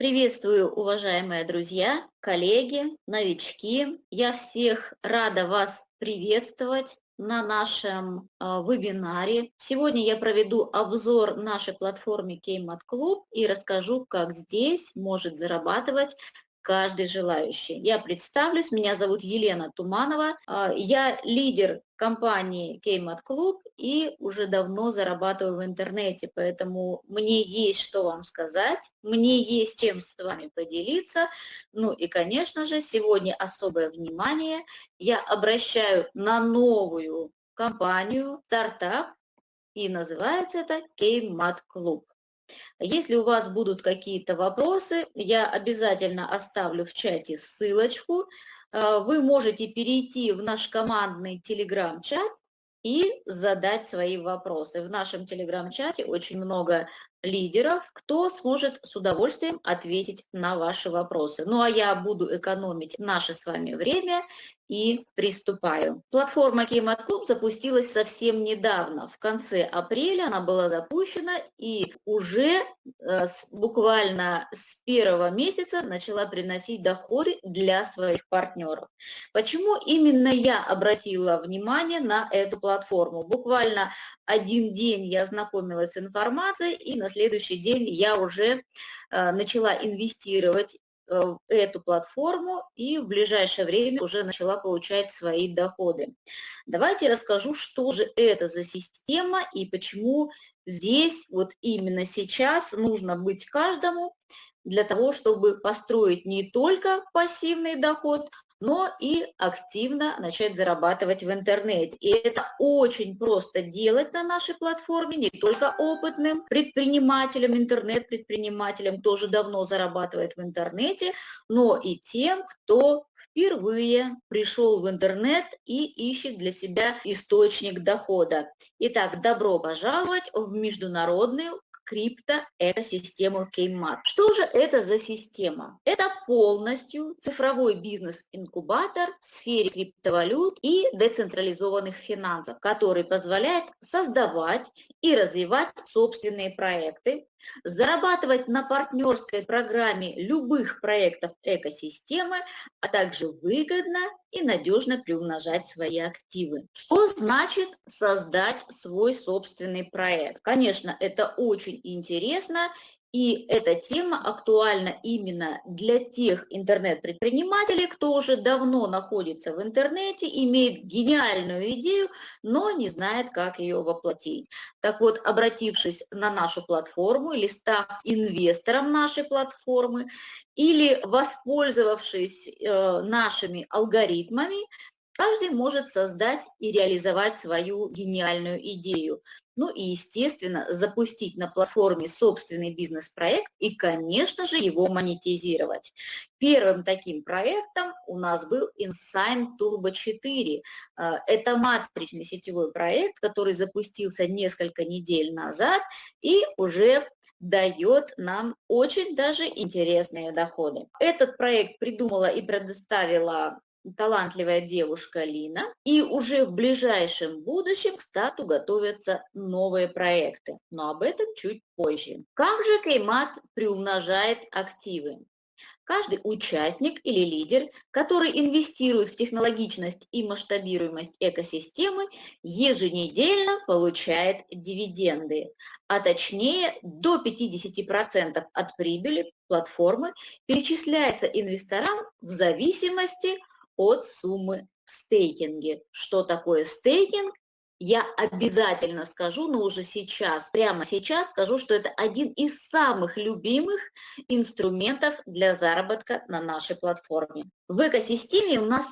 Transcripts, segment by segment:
Приветствую, уважаемые друзья, коллеги, новички. Я всех рада вас приветствовать на нашем э, вебинаре. Сегодня я проведу обзор нашей платформы Кеймат Клуб и расскажу, как здесь может зарабатывать каждый желающий. Я представлюсь, меня зовут Елена Туманова, а, я лидер компании Кеймат Клуб и уже давно зарабатываю в интернете, поэтому мне есть что вам сказать, мне есть чем с вами поделиться. Ну и, конечно же, сегодня особое внимание я обращаю на новую компанию, стартап, и называется это Кеймат Клуб. Если у вас будут какие-то вопросы, я обязательно оставлю в чате ссылочку. Э, вы можете перейти в наш командный телеграм-чат и задать свои вопросы. В нашем телеграм-чате очень много лидеров, кто сможет с удовольствием ответить на ваши вопросы. Ну а я буду экономить наше с вами время и приступаю. Платформа Клуб запустилась совсем недавно, в конце апреля она была запущена и уже э, с, буквально с первого месяца начала приносить доходы для своих партнеров. Почему именно я обратила внимание на эту платформу? Буквально один день я ознакомилась с информацией, и на следующий день я уже э, начала инвестировать Э, эту платформу и в ближайшее время уже начала получать свои доходы. Давайте расскажу, что же это за система и почему здесь вот именно сейчас нужно быть каждому для того, чтобы построить не только пассивный доход, но и активно начать зарабатывать в интернете. И это очень просто делать на нашей платформе, не только опытным предпринимателям, интернет-предпринимателям тоже давно зарабатывает в интернете, но и тем, кто впервые пришел в интернет и ищет для себя источник дохода. Итак, добро пожаловать в международную криптоэкосистему Кеймат. Что же это за система? Это полностью цифровой бизнес-инкубатор в сфере криптовалют и децентрализованных финансов, который позволяет создавать и развивать собственные проекты, зарабатывать на партнерской программе любых проектов экосистемы, а также выгодно и надежно приумножать свои активы. Что значит создать свой собственный проект? Конечно, это очень интересно и эта тема актуальна именно для тех интернет-предпринимателей, кто уже давно находится в интернете, имеет гениальную идею, но не знает, как ее воплотить. Так вот, обратившись на нашу платформу или став инвестором нашей платформы, или воспользовавшись э, нашими алгоритмами, каждый может создать и реализовать свою гениальную идею ну и, естественно, запустить на платформе собственный бизнес-проект и, конечно же, его монетизировать. Первым таким проектом у нас был Insign Turbo 4. А, это матричный сетевой проект, который запустился несколько недель назад и уже дает нам очень даже интересные доходы. Этот проект придумала и предоставила талантливая девушка Лина, и уже в ближайшем будущем к стату готовятся новые проекты, но об этом чуть позже. Как же Кеймат приумножает активы? Каждый участник или лидер, который инвестирует в технологичность и масштабируемость экосистемы, еженедельно получает дивиденды, а точнее до 50% от прибыли платформы перечисляется инвесторам в зависимости от суммы в стейкинге. Что такое стейкинг? Я обязательно скажу, но уже сейчас, прямо сейчас скажу, что это один из самых любимых инструментов для заработка на нашей платформе. В экосистеме у нас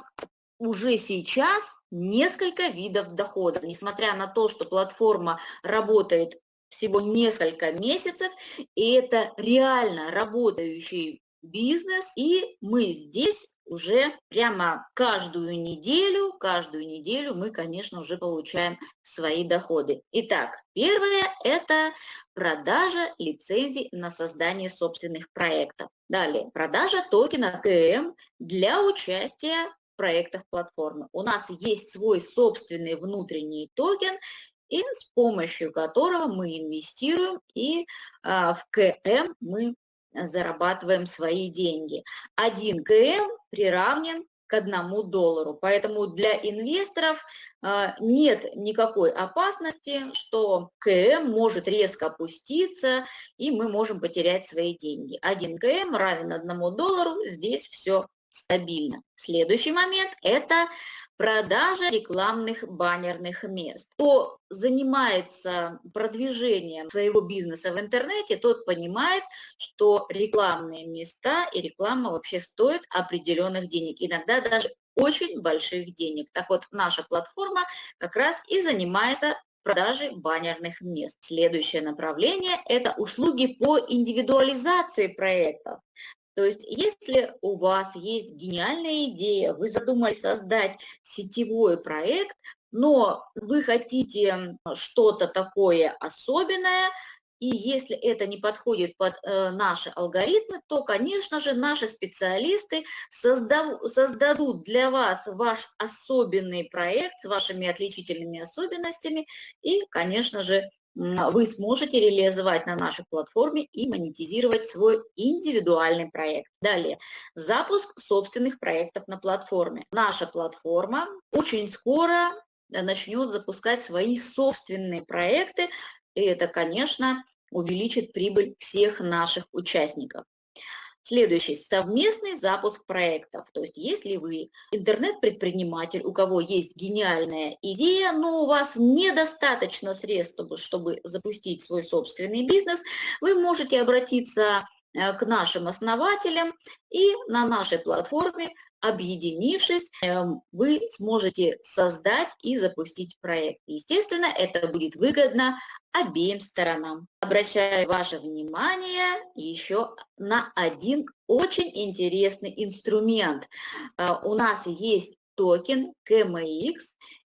уже сейчас несколько видов дохода. Несмотря на то, что платформа работает всего несколько месяцев, и это реально работающий бизнес, и мы здесь уже прямо каждую неделю, каждую неделю мы, конечно, уже получаем свои доходы. Итак, первое – это продажа лицензий на создание собственных проектов. Далее, продажа токена КМ для участия в проектах платформы. У нас есть свой собственный внутренний токен, и с помощью которого мы инвестируем, и а, в КМ мы зарабатываем свои деньги. 1 КМ приравнен к одному доллару. Поэтому для инвесторов а, нет никакой опасности, что КМ может резко опуститься, и мы можем потерять свои деньги. 1 КМ равен одному доллару, здесь все стабильно. Следующий момент – это продажа рекламных баннерных мест. Кто занимается продвижением своего бизнеса в интернете, тот понимает, что рекламные места и реклама вообще стоят определенных денег, иногда даже очень больших денег. Так вот, наша платформа как раз и занимается продажей баннерных мест. Следующее направление – это услуги по индивидуализации проектов. То есть если у вас есть гениальная идея, вы задумали создать сетевой проект, но вы хотите что-то такое особенное, и если это не подходит под э, наши алгоритмы, то, конечно же, наши специалисты создав, создадут для вас ваш особенный проект с вашими отличительными особенностями и, конечно же, вы сможете реализовать на нашей платформе и монетизировать свой индивидуальный проект. Далее, запуск собственных проектов на платформе. Наша платформа очень скоро начнет запускать свои собственные проекты, и это, конечно, увеличит прибыль всех наших участников. Следующий – совместный запуск проектов. То есть если вы интернет-предприниматель, у кого есть гениальная идея, но у вас недостаточно средств, чтобы, запустить свой собственный бизнес, вы можете обратиться к нашим основателям и на нашей платформе объединившись, эм, вы сможете создать и запустить проект. Естественно, это будет выгодно обеим сторонам. Обращаю ваше внимание еще на один очень интересный инструмент. Э, у нас есть токен KMX,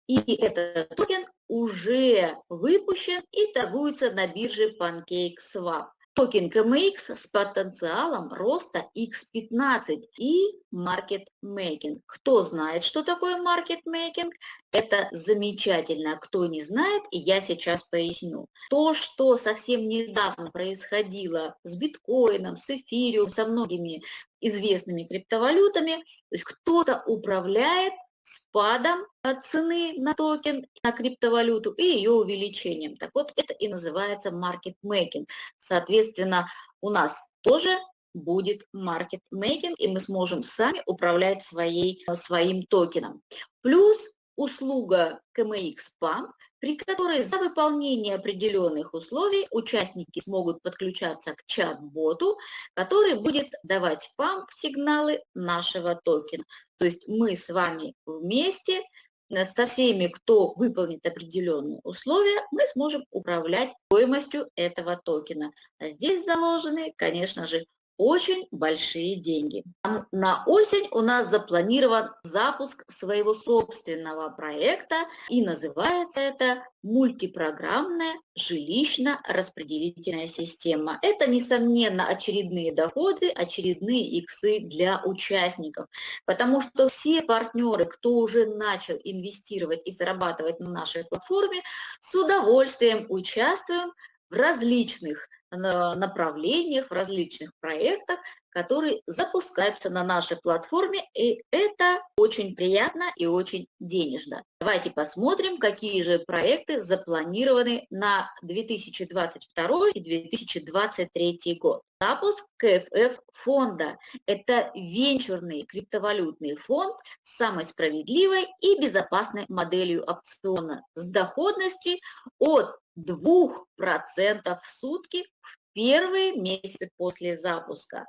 и этот токен уже выпущен и торгуется на бирже PancakeSwap токен KMX с потенциалом роста X15 и маркетмейкинг. Кто знает, что такое маркетмейкинг, это замечательно. Кто не знает, я сейчас поясню. То, что совсем недавно происходило с биткоином, с эфириум, со многими известными криптовалютами, то есть кто-то управляет спадом цены на токен, на криптовалюту и ее увеличением. Так вот, это и называется маркет-мейкинг. Соответственно, у нас тоже будет маркет-мейкинг, и мы сможем сами управлять своей, своим токеном. Плюс услуга KMX Pump, при которой за выполнение определенных условий участники смогут подключаться к чат-боту, который будет давать памп-сигналы нашего токена. То есть мы с вами вместе э, со всеми, кто выполнит определенные условия, мы сможем управлять стоимостью этого токена. А здесь заложены, конечно же, очень большие деньги. На осень у нас запланирован запуск своего собственного проекта, и называется это мультипрограммная жилищно-распределительная система. Это, несомненно, очередные доходы, очередные иксы для участников, потому что все партнеры, кто уже начал инвестировать и зарабатывать на нашей платформе, с удовольствием участвуем в различных направлениях, в различных проектах, которые запускаются на нашей платформе, и это очень приятно и очень денежно. Давайте посмотрим, какие же проекты запланированы на 2022 и 2023 год. Запуск КФФ фонда. Это венчурный криптовалютный фонд с самой справедливой и безопасной моделью опциона с доходностью от 2% в сутки в первые месяцы после запуска.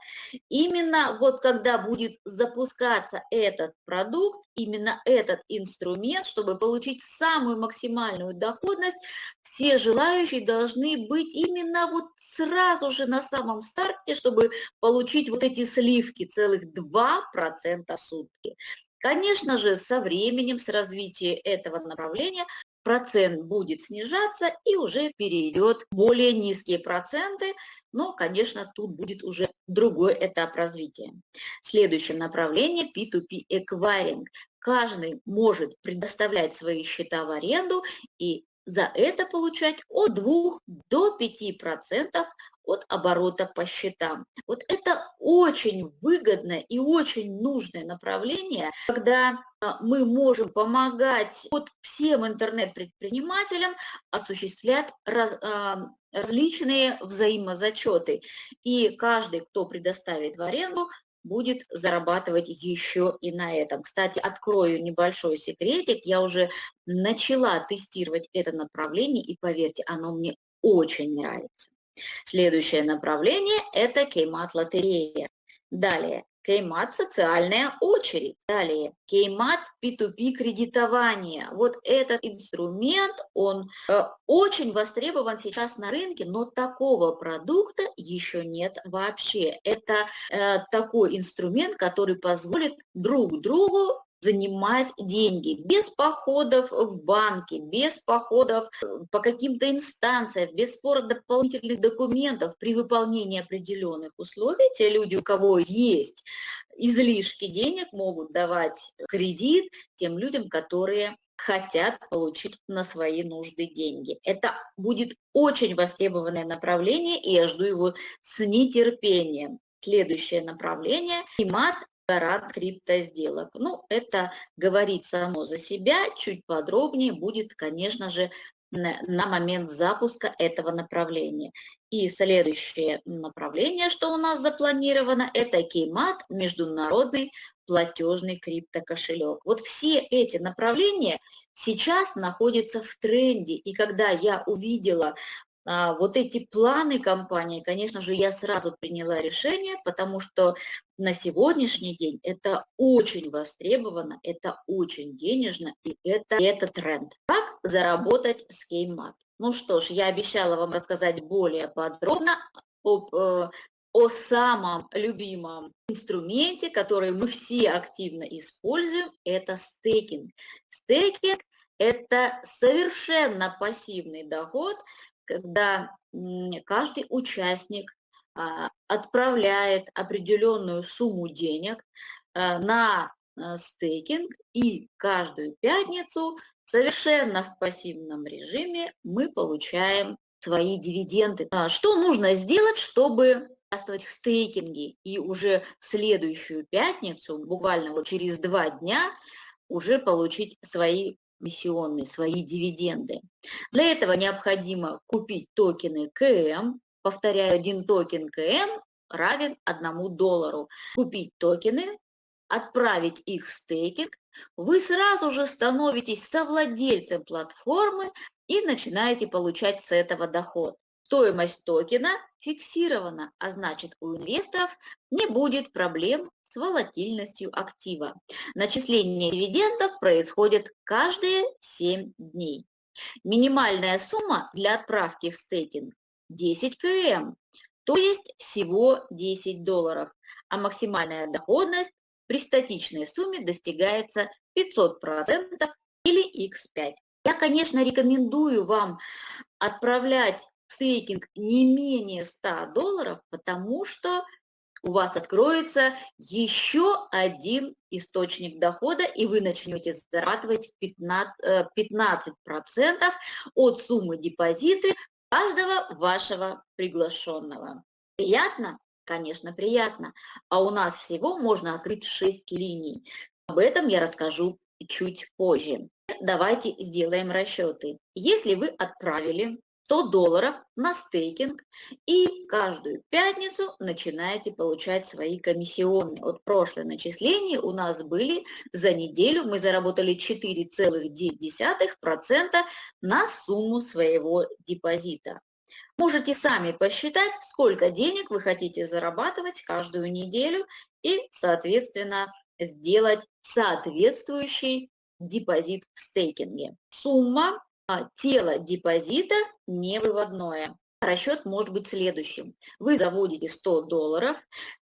Именно вот когда будет запускаться этот продукт, именно этот инструмент, чтобы получить самую максимальную доходность, все желающие должны быть именно вот сразу же на самом старте, чтобы получить вот эти сливки, целых 2% в сутки. Конечно же, со временем, с развитием этого направления процент будет снижаться и уже перейдет более низкие проценты, но, конечно, тут будет уже другой этап развития. Следующее направление P2P Acquiring. Каждый может предоставлять свои счета в аренду, и за это получать от 2 до 5% от оборота по счетам. Вот это очень выгодное и очень нужное направление, когда а, мы можем помогать вот всем интернет-предпринимателям осуществлять раз, а, различные взаимозачеты. И каждый, кто предоставит в аренду, будет зарабатывать еще и на этом. Кстати, открою небольшой секретик. Я уже начала тестировать это направление, и поверьте, оно мне очень нравится. Следующее направление – это кеймат-лотерея. Далее, Кеймат – социальная очередь. Далее, Кеймат P2P кредитование. Вот этот инструмент, он э, очень востребован сейчас на рынке, но такого продукта еще нет вообще. Это э, такой инструмент, который позволит друг другу занимать деньги без походов в банки, без походов э, по каким-то инстанциям, без спора дополнительных документов при выполнении определенных условий. Те люди, у кого есть излишки денег, могут давать кредит тем людям, которые хотят получить на свои нужды деньги. Это будет очень востребованное направление, и я жду его с нетерпением. Следующее направление – ИМАТ рад криптосделок. Ну, это говорит само за себя, чуть подробнее будет, конечно же, на момент запуска этого направления. И следующее направление, что у нас запланировано, это Кеймат, международный платежный криптокошелек. Вот все эти направления сейчас находятся в тренде. И когда я увидела вот эти планы компании, конечно же, я сразу приняла решение, потому что на сегодняшний день это очень востребовано, это очень денежно, и это, это тренд. Как заработать с Кеймат? Ну что ж, я обещала вам рассказать более подробно об, э, о самом любимом инструменте, который мы все активно используем, это стейкинг. Стейкинг – это совершенно пассивный доход, когда каждый участник а, отправляет определенную сумму денег а, на а, стейкинг, и каждую пятницу совершенно в пассивном режиме мы получаем свои дивиденды. Что нужно сделать, чтобы участвовать в стейкинге и уже в следующую пятницу, буквально вот через два дня, уже получить свои эмиссионные, свои дивиденды. Для этого необходимо купить токены КМ, повторяю, один токен КМ равен одному доллару. Купить токены, отправить их в стейкинг, вы сразу же становитесь совладельцем платформы и начинаете получать с этого доход. Стоимость токена фиксирована, а значит у инвесторов не будет проблем с волатильностью актива. Начисление дивидендов происходит каждые 7 дней. Минимальная сумма для отправки в стейкинг 10 км, то есть всего 10 долларов, а максимальная доходность при статичной сумме достигается 500% или x5. Я, конечно, рекомендую вам отправлять в стейкинг не менее 100 долларов, потому что у вас откроется еще один источник дохода, и вы начнете зарабатывать 15%, 15 э, от суммы депозита каждого вашего приглашенного. Приятно? Конечно, приятно. А у нас всего можно открыть 6 линий. Об этом я расскажу чуть позже. Давайте сделаем расчеты. Если вы отправили 100 долларов на стейкинг и каждую пятницу начинаете получать свои комиссионные. Вот прошлое начисление у нас были за неделю, мы заработали 4,9% на сумму своего депозита. Можете сами посчитать, сколько денег вы хотите зарабатывать каждую неделю и, соответственно, сделать соответствующий депозит в стейкинге. Сумма тело депозита не выводное. Расчет может быть следующим. Вы заводите 100 долларов,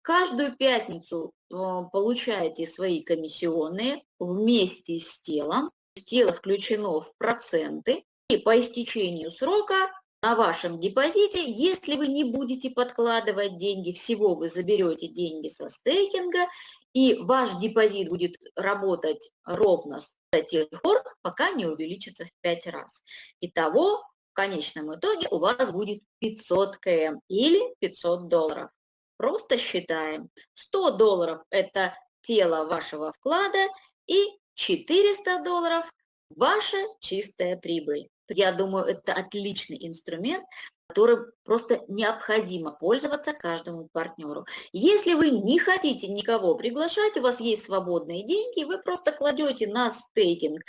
каждую пятницу э, получаете свои комиссионные вместе с телом. Тело включено в проценты, и по истечению срока на вашем депозите, если вы не будете подкладывать деньги, всего вы заберете деньги со стейкинга, и ваш депозит будет работать ровно до тех пор, пока не увеличится в 5 раз. Итого, в конечном итоге у вас будет 500 км или 500 долларов. Просто считаем. 100 долларов – это тело вашего вклада и 400 долларов – ваша чистая прибыль. Я думаю, это отличный инструмент, которым просто необходимо пользоваться каждому партнеру. Если вы не хотите никого приглашать, у вас есть свободные деньги, вы просто кладете на стейкинг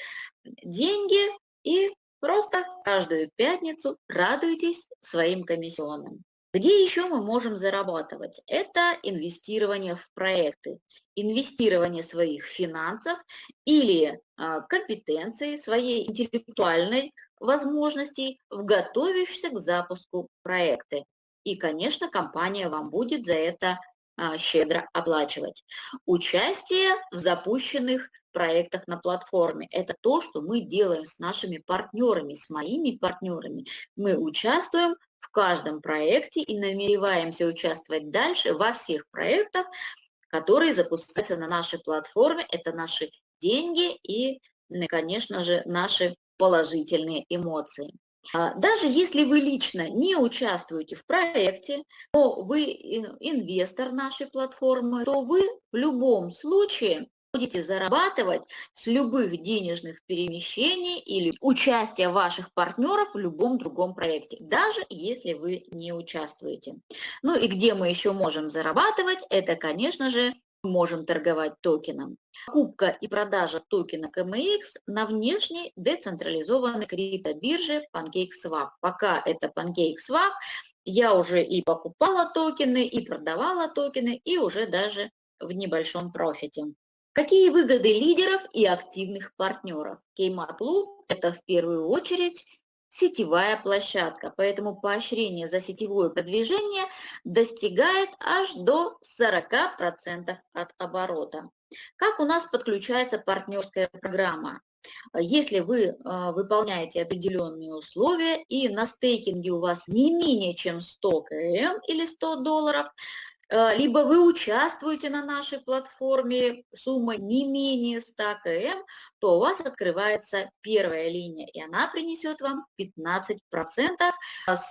деньги и просто каждую пятницу радуетесь своим комиссионным. Где еще мы можем зарабатывать? Это инвестирование в проекты, инвестирование своих финансов или а, компетенции, своей интеллектуальной возможностей в готовящиеся к запуску проекты. И, конечно, компания вам будет за это а, щедро оплачивать. Участие в запущенных проектах на платформе – это то, что мы делаем с нашими партнерами, с моими партнерами. Мы участвуем каждом проекте и намереваемся участвовать дальше во всех проектах, которые запускаются на нашей платформе. Это наши деньги и, конечно же, наши положительные эмоции. А, даже если вы лично не участвуете в проекте, но вы инвестор нашей платформы, то вы в любом случае будете зарабатывать с любых денежных перемещений или участия ваших партнеров в любом другом проекте, даже если вы не участвуете. Ну и где мы еще можем зарабатывать, это, конечно же, можем торговать токеном. Покупка и продажа токена KMX на внешней децентрализованной криптобирже PancakeSwap. Пока это PancakeSwap, я уже и покупала токены, и продавала токены, и уже даже в небольшом профите. Какие выгоды лидеров и активных партнеров? Кеймат Loop – это в первую очередь сетевая площадка, поэтому поощрение за сетевое продвижение достигает аж до 40% от оборота. Как у нас подключается партнерская программа? Если вы э, выполняете определенные условия и на стейкинге у вас не менее чем 100 км или 100 долларов, либо вы участвуете на нашей платформе суммой не менее 100 км, то у вас открывается первая линия, и она принесет вам 15%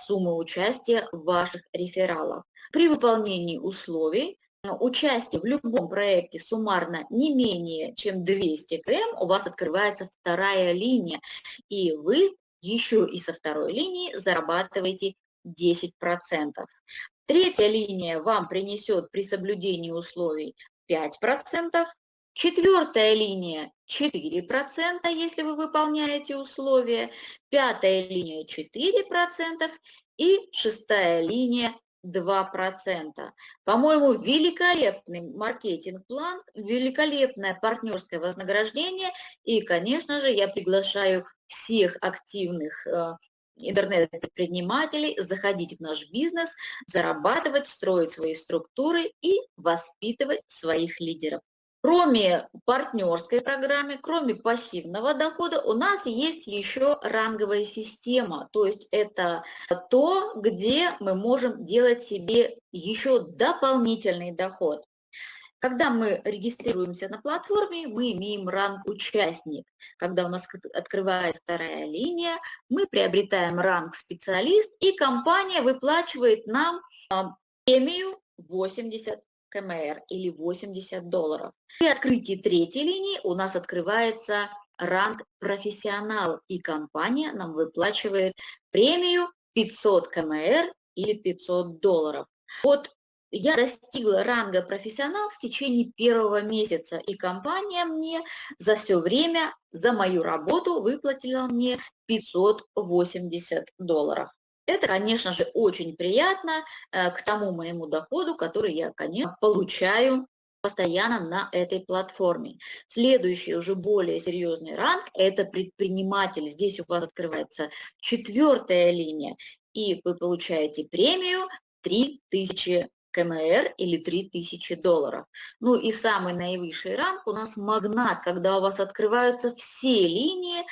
суммы участия ваших рефералов. При выполнении условий э, участие в любом проекте суммарно не менее чем 200 км, у вас открывается вторая линия, и вы еще и со второй линии зарабатываете 10%. Третья линия вам принесет при соблюдении условий 5%. Четвертая линия 4%, если вы выполняете условия. Пятая линия 4%. И шестая линия 2%. По-моему, великолепный маркетинг-план, великолепное партнерское вознаграждение. И, конечно же, я приглашаю всех активных э, интернет-предпринимателей заходить в наш бизнес, зарабатывать, строить свои структуры и воспитывать своих лидеров. Кроме партнерской программы, кроме пассивного дохода, у нас есть еще ранговая система. То есть это то, где мы можем делать себе еще дополнительный доход. Когда мы регистрируемся на платформе, мы имеем ранг участник. Когда у нас открывается вторая линия, мы приобретаем ранг специалист, и компания выплачивает нам а, премию 80 КМР или 80 долларов. При открытии третьей линии у нас открывается ранг профессионал, и компания нам выплачивает премию 500 КМР или 500 долларов. Вот я достигла ранга профессионал в течение первого месяца, и компания мне за все время, за мою работу выплатила мне 580 долларов. Это, конечно же, очень приятно э, к тому моему доходу, который я, конечно, получаю постоянно на этой платформе. Следующий уже более серьезный ранг – это предприниматель. Здесь у вас открывается четвертая линия, и вы получаете премию 3000 КМР или 3000 долларов. Ну и самый наивысший ранг у нас магнат, когда у вас открываются все линии,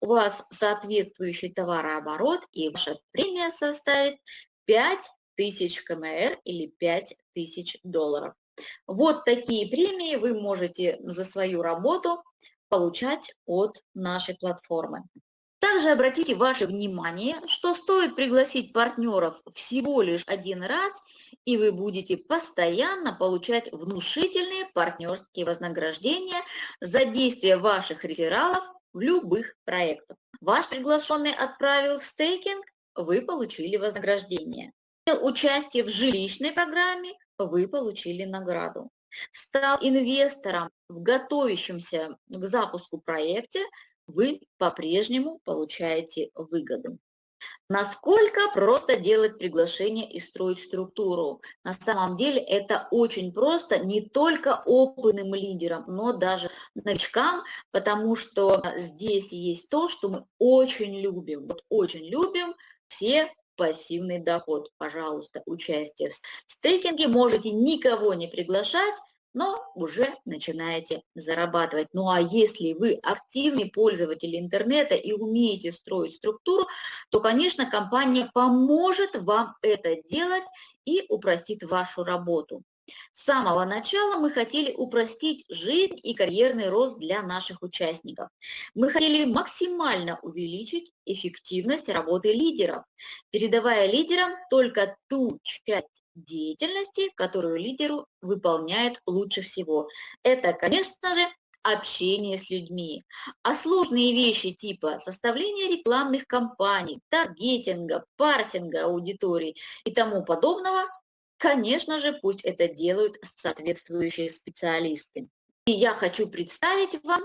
у вас соответствующий товарооборот, и ваша премия составит 5000 КМР или 5000 долларов. Вот такие премии вы можете за свою работу получать от нашей платформы. Также обратите ваше внимание, что стоит пригласить партнеров всего лишь один раз, и вы будете постоянно получать внушительные партнерские вознаграждения за действие ваших рефералов в любых проектах. Ваш приглашенный отправил в стейкинг, вы получили вознаграждение. Участие в жилищной программе, вы получили награду. Стал инвестором в готовящемся к запуску проекте, вы по-прежнему получаете выгоду. Насколько просто делать приглашение и строить структуру? На самом деле это очень просто не только опытным лидерам, но даже новичкам, потому что здесь есть то, что мы очень любим. Вот очень любим все пассивный доход. Пожалуйста, участие в стейкинге. Можете никого не приглашать, но уже начинаете зарабатывать. Ну а если вы активный пользователь интернета и умеете строить структуру, то, конечно, компания поможет вам это делать и упростит вашу работу. С самого начала мы хотели упростить жизнь и карьерный рост для наших участников. Мы хотели максимально увеличить эффективность работы лидеров, передавая лидерам только ту часть деятельности, которую лидеру выполняет лучше всего. Это, конечно же, общение с людьми. А сложные вещи типа составления рекламных кампаний, таргетинга, парсинга аудитории и тому подобного Конечно же, пусть это делают соответствующие специалисты. И я хочу представить вам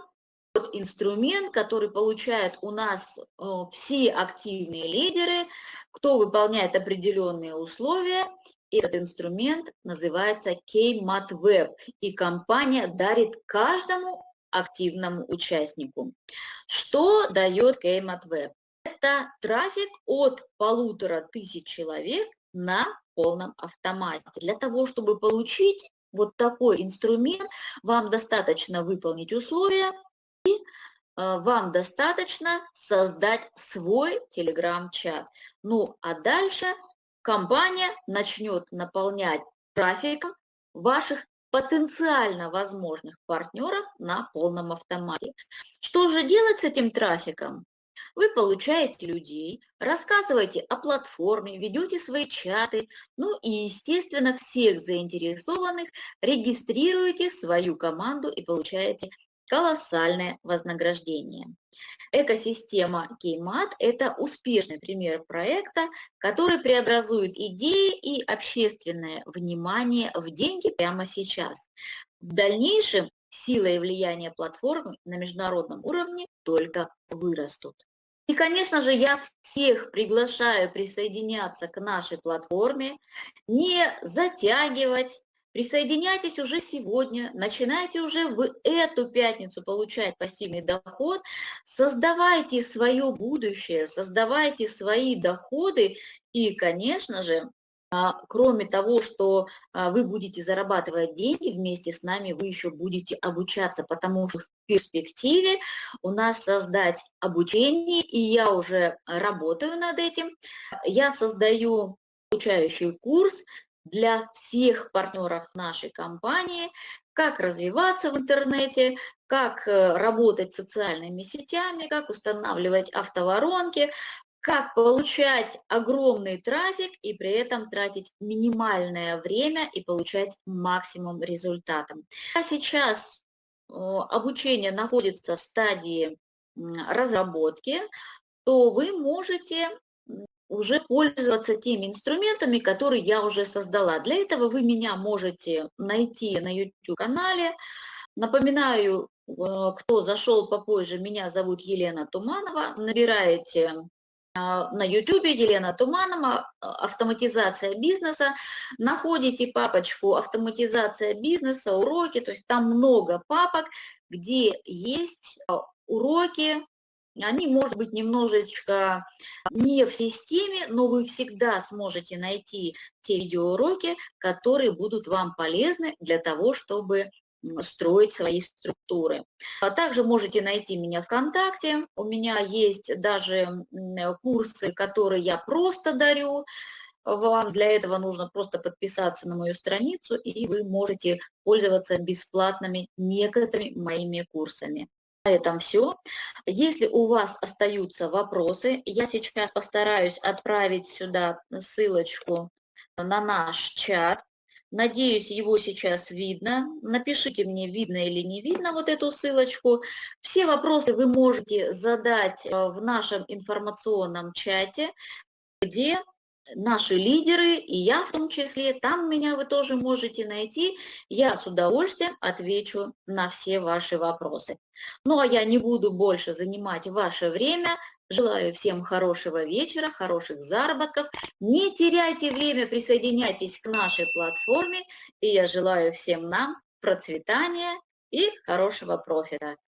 тот инструмент, который получают у нас э, все активные лидеры, кто выполняет определенные условия. Этот инструмент называется KMAT Web, и компания дарит каждому активному участнику. Что дает KMAT Web? Это трафик от полутора тысяч человек на полном автомате. Для того, чтобы получить вот такой инструмент, вам достаточно выполнить условия и э, вам достаточно создать свой телеграм-чат. Ну, а дальше компания начнет наполнять трафиком ваших потенциально возможных партнеров на полном автомате. Что же делать с этим трафиком? Вы получаете людей, рассказываете о платформе, ведете свои чаты, ну и, естественно, всех заинтересованных регистрируете свою команду и получаете колоссальное вознаграждение. Экосистема Кеймат – это успешный пример проекта, который преобразует идеи и общественное внимание в деньги прямо сейчас. В дальнейшем сила и влияние платформы на международном уровне только вырастут. И, конечно же, я всех приглашаю присоединяться к нашей платформе, не затягивать, Присоединяйтесь уже сегодня, начинайте уже в эту пятницу получать пассивный доход, создавайте свое будущее, создавайте свои доходы и, конечно же, а, кроме того, что а, вы будете зарабатывать деньги вместе с нами, вы еще будете обучаться, потому что в перспективе у нас создать обучение, и я уже работаю над этим. Я создаю обучающий курс для всех партнеров нашей компании, как развиваться в интернете, как э, работать социальными сетями, как устанавливать автоворонки, как получать огромный трафик и при этом тратить минимальное время и получать максимум результатов. А сейчас обучение находится в стадии разработки, то вы можете уже пользоваться теми инструментами, которые я уже создала. Для этого вы меня можете найти на YouTube-канале. Напоминаю, э, кто зашел попозже, меня зовут Елена Туманова. Набираете а, на YouTube Елена Туманова, а, автоматизация бизнеса. Находите папочку автоматизация бизнеса, уроки, то есть там много папок, где есть уроки, они, может быть, немножечко не в системе, но вы всегда сможете найти те видеоуроки, которые будут вам полезны для того, чтобы строить свои структуры. А также можете найти меня ВКонтакте. У меня есть даже курсы, которые я просто дарю. Вам для этого нужно просто подписаться на мою страницу, и вы можете пользоваться бесплатными некоторыми моими курсами. На этом все. Если у вас остаются вопросы, я сейчас постараюсь отправить сюда ссылочку на наш чат. Надеюсь, его сейчас видно. Напишите мне, видно или не видно вот эту ссылочку. Все вопросы вы можете задать э, в нашем информационном чате, где наши лидеры, и я в том числе, там меня вы тоже можете найти. Я с удовольствием отвечу на все ваши вопросы. Ну а я не буду больше занимать ваше время. Желаю всем хорошего вечера, хороших заработков. Не теряйте время, присоединяйтесь к нашей платформе. И я желаю всем нам процветания и хорошего профита.